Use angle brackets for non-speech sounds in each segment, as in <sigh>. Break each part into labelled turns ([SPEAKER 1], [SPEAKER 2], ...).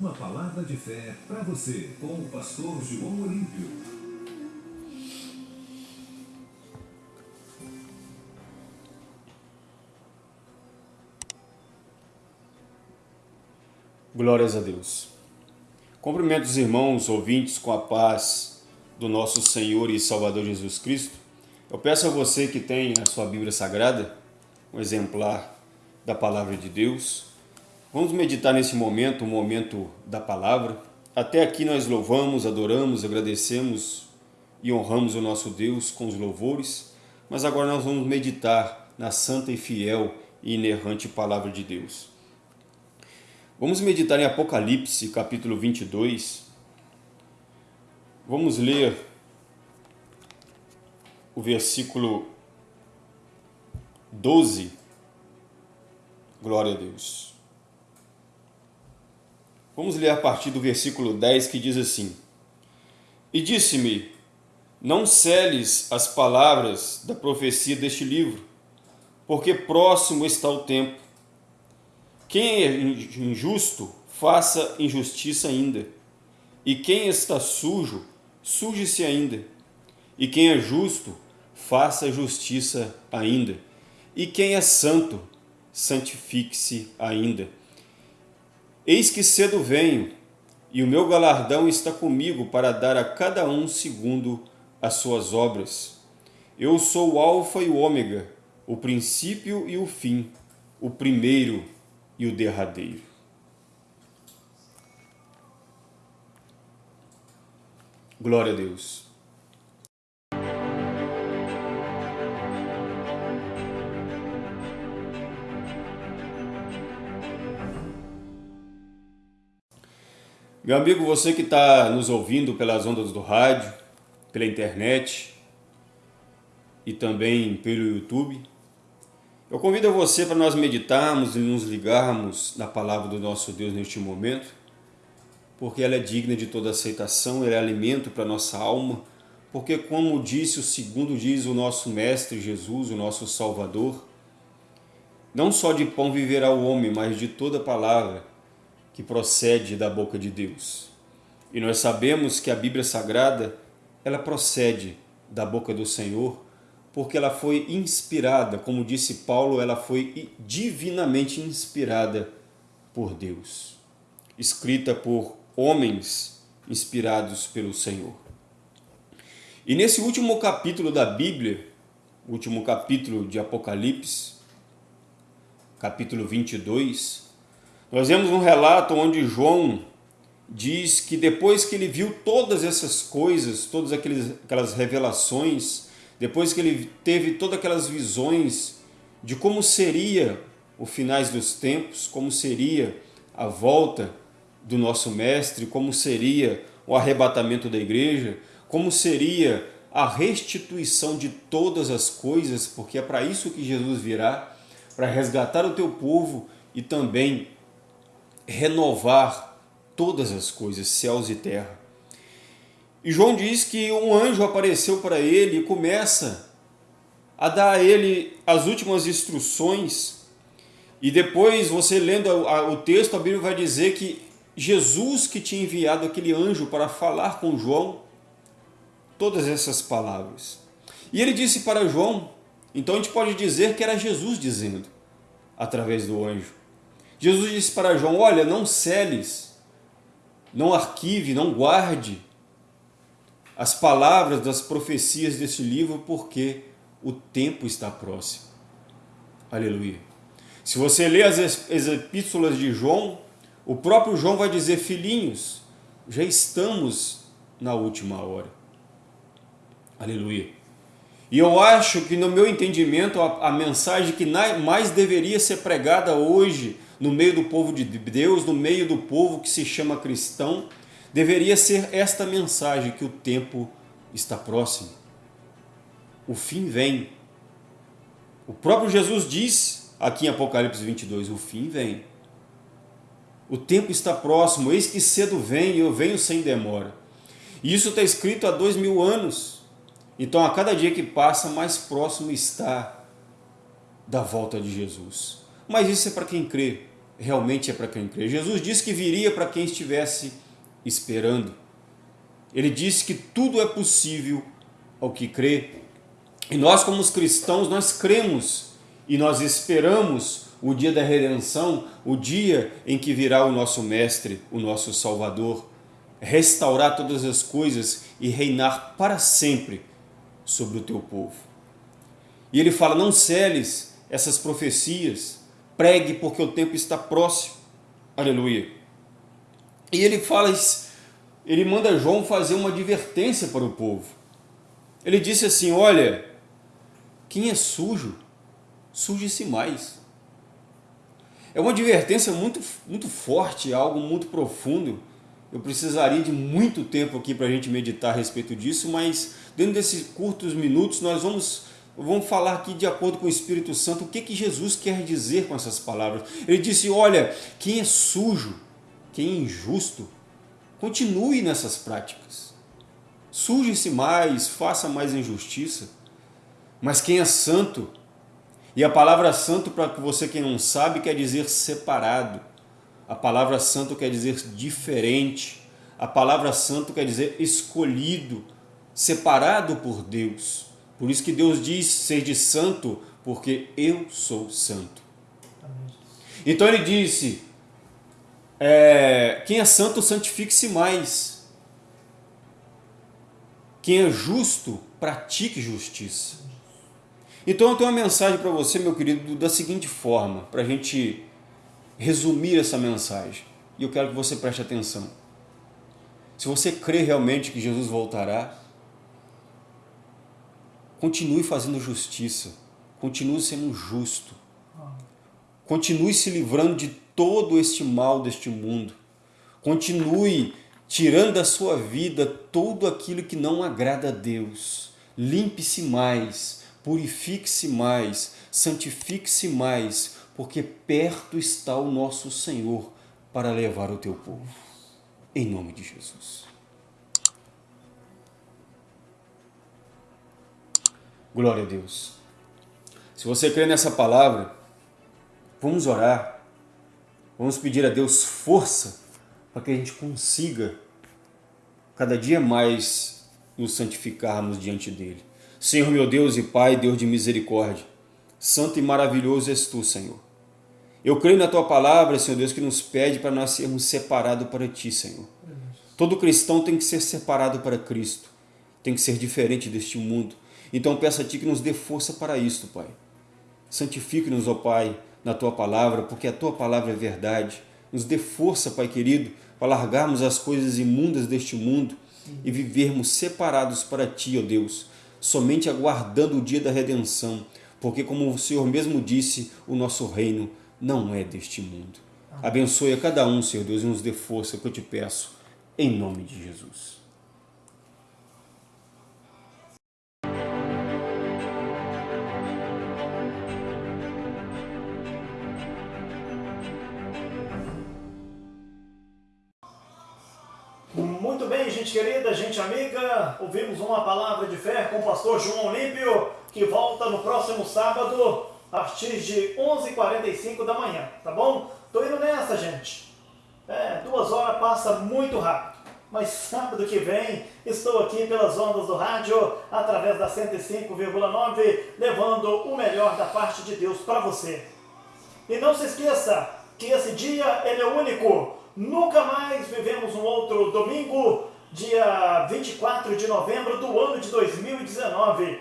[SPEAKER 1] Uma palavra de fé para você, com o pastor João Olímpio.
[SPEAKER 2] Glórias a Deus. Cumprimento os irmãos ouvintes com a paz do nosso Senhor e Salvador Jesus Cristo. Eu peço a você que tem a sua Bíblia Sagrada, um exemplar da Palavra de Deus, Vamos meditar nesse momento, o momento da palavra. Até aqui nós louvamos, adoramos, agradecemos e honramos o nosso Deus com os louvores, mas agora nós vamos meditar na santa e fiel e inerrante palavra de Deus. Vamos meditar em Apocalipse, capítulo 22. Vamos ler o versículo 12. Glória a Deus. Vamos ler a partir do versículo 10 que diz assim: E disse-me: Não celes as palavras da profecia deste livro, porque próximo está o tempo. Quem é injusto, faça injustiça ainda. E quem está sujo, suje-se ainda. E quem é justo, faça justiça ainda. E quem é santo, santifique-se ainda. Eis que cedo venho, e o meu galardão está comigo para dar a cada um segundo as suas obras. Eu sou o Alfa e o Ômega, o princípio e o fim, o primeiro e o derradeiro. Glória a Deus. Meu amigo, você que está nos ouvindo pelas ondas do rádio, pela internet e também pelo YouTube, eu convido você para nós meditarmos e nos ligarmos na palavra do nosso Deus neste momento, porque ela é digna de toda aceitação, ela é alimento para a nossa alma, porque como disse o segundo diz o nosso Mestre Jesus, o nosso Salvador, não só de pão viverá o homem, mas de toda palavra que procede da boca de Deus. E nós sabemos que a Bíblia Sagrada, ela procede da boca do Senhor, porque ela foi inspirada, como disse Paulo, ela foi divinamente inspirada por Deus, escrita por homens inspirados pelo Senhor. E nesse último capítulo da Bíblia, último capítulo de Apocalipse, capítulo 22, nós vemos um relato onde João diz que depois que ele viu todas essas coisas, todas aquelas revelações, depois que ele teve todas aquelas visões de como seria o finais dos tempos, como seria a volta do nosso mestre, como seria o arrebatamento da igreja, como seria a restituição de todas as coisas, porque é para isso que Jesus virá, para resgatar o teu povo e também renovar todas as coisas, céus e terra. E João diz que um anjo apareceu para ele e começa a dar a ele as últimas instruções. E depois, você lendo o texto, a Bíblia vai dizer que Jesus que tinha enviado aquele anjo para falar com João todas essas palavras. E ele disse para João, então a gente pode dizer que era Jesus dizendo, através do anjo. Jesus disse para João, olha, não celes, não arquive, não guarde as palavras das profecias desse livro, porque o tempo está próximo. Aleluia. Se você lê as, as epístolas de João, o próprio João vai dizer, filhinhos, já estamos na última hora. Aleluia. E eu acho que no meu entendimento a, a mensagem que mais deveria ser pregada hoje no meio do povo de Deus, no meio do povo que se chama cristão, deveria ser esta mensagem que o tempo está próximo. O fim vem. O próprio Jesus diz aqui em Apocalipse 22, o fim vem. O tempo está próximo, eis que cedo vem e eu venho sem demora. E isso está escrito há dois mil anos. Então, a cada dia que passa, mais próximo está da volta de Jesus. Mas isso é para quem crê. realmente é para quem crê. Jesus disse que viria para quem estivesse esperando. Ele disse que tudo é possível ao que crê. E nós, como os cristãos, nós cremos e nós esperamos o dia da redenção, o dia em que virá o nosso Mestre, o nosso Salvador, restaurar todas as coisas e reinar para sempre sobre o teu povo. E ele fala, não celes essas profecias, pregue porque o tempo está próximo. Aleluia. E ele fala, ele manda João fazer uma advertência para o povo. Ele disse assim, olha, quem é sujo, suje-se mais. É uma advertência muito, muito forte, algo muito profundo. Eu precisaria de muito tempo aqui para a gente meditar a respeito disso, mas dentro desses curtos minutos nós vamos, vamos falar aqui de acordo com o Espírito Santo o que, que Jesus quer dizer com essas palavras. Ele disse, olha, quem é sujo, quem é injusto, continue nessas práticas. Suje-se mais, faça mais injustiça. Mas quem é santo, e a palavra santo, para você que não sabe, quer dizer separado. A palavra santo quer dizer diferente. A palavra santo quer dizer escolhido, separado por Deus. Por isso que Deus diz, seja santo, porque eu sou santo. Então ele disse, é, quem é santo, santifique-se mais. Quem é justo, pratique justiça. Então eu tenho uma mensagem para você, meu querido, da seguinte forma, para a gente resumir essa mensagem. E eu quero que você preste atenção. Se você crê realmente que Jesus voltará, continue fazendo justiça, continue sendo justo, continue se livrando de todo este mal deste mundo, continue tirando da sua vida tudo aquilo que não agrada a Deus, limpe-se mais, purifique-se mais, santifique-se mais, porque perto está o nosso Senhor para levar o teu povo. Em nome de Jesus. Glória a Deus. Se você crê nessa palavra, vamos orar. Vamos pedir a Deus força para que a gente consiga cada dia mais nos santificarmos diante dEle. Senhor meu Deus e Pai, Deus de misericórdia, santo e maravilhoso és Tu, Senhor. Eu creio na Tua palavra, Senhor Deus, que nos pede para nós sermos separados para Ti, Senhor. Todo cristão tem que ser separado para Cristo, tem que ser diferente deste mundo. Então peço a Ti que nos dê força para isto, Pai. Santifique-nos, ó Pai, na Tua palavra, porque a Tua palavra é verdade. Nos dê força, Pai querido, para largarmos as coisas imundas deste mundo e vivermos separados para Ti, ó Deus, somente aguardando o dia da redenção, porque como o Senhor mesmo disse, o nosso reino não é deste mundo. Abençoe a cada um, Senhor Deus, e nos dê força que eu te peço, em nome de Jesus.
[SPEAKER 3] Muito bem, gente querida, gente amiga, ouvimos uma palavra de fé com o pastor João Olímpio, que volta no próximo sábado, a partir de 11h45 da manhã, tá bom? Tô indo nessa, gente. É, duas horas passa muito rápido. Mas <laughs> sábado que vem estou aqui pelas ondas do rádio, através da 105,9, levando o melhor da parte de Deus para você. E não se esqueça que esse dia ele é único. Nunca mais vivemos um outro domingo, dia 24 de novembro do ano de 2019.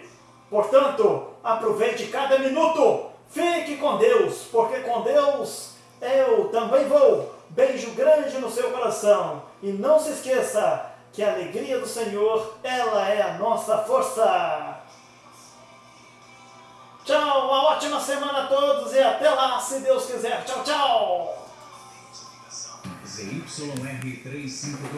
[SPEAKER 3] Portanto, aproveite cada minuto, fique com Deus, porque com Deus eu também vou. Beijo grande no seu coração. E não se esqueça que a alegria do Senhor, ela é a nossa força. Tchau, uma ótima semana a todos e até lá, se Deus quiser. Tchau, tchau.
[SPEAKER 1] ZYR352